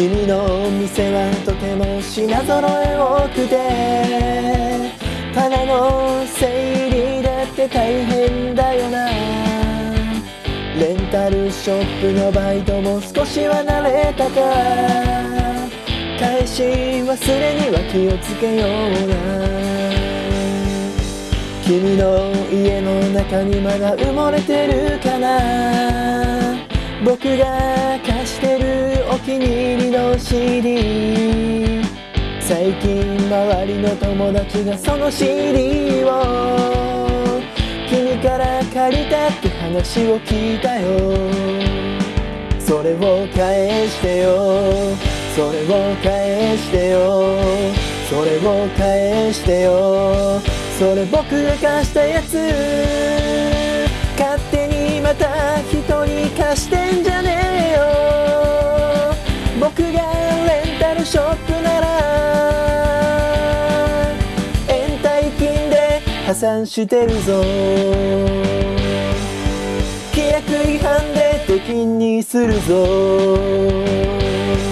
君のお店はとても品揃え多くて棚の整理だって大変だよな。レンタルショップのバイトも少しは慣れたか。返し忘れには気をつけような。君の家の中にまだ埋もれてるかな。僕が CD 最近周りの友達がその CD を。君から借りたって話を聞いたよ。それを返してよ。それを返してよ。それを返してよ。それ僕が貸したやつ。勝手にまた人に貸してん破産してるぞ。規約違反で敵にするぞ。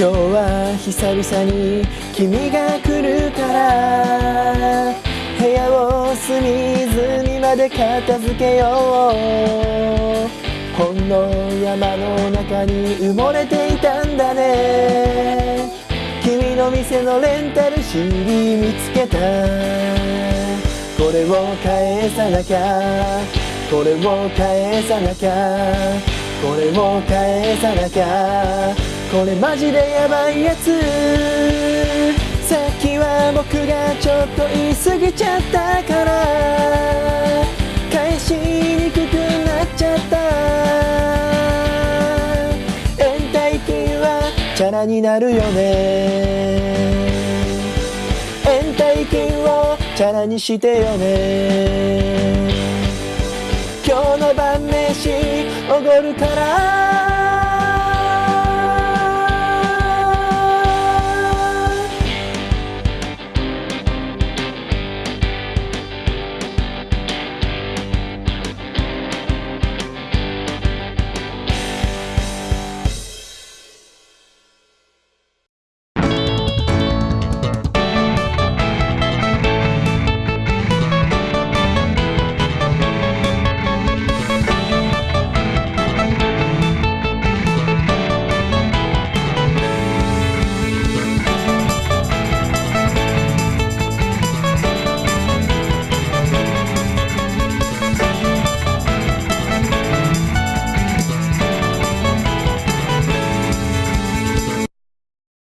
今日は久々に君が来るから。部屋を隅々まで片付けよう。ほんの山の中に埋もれていたんだね。君の店のレンタル CD 見つけた。これを返さなきゃ。これを返さなきゃ。これを返さなきゃ。これマジでヤバいやつ。さっきは僕がちょっと言い過ぎちゃったから。返しにくくなっちゃった。延滞金はチャラになるよね。延滞金をチャラにしてよね。今日の晩飯おごるから。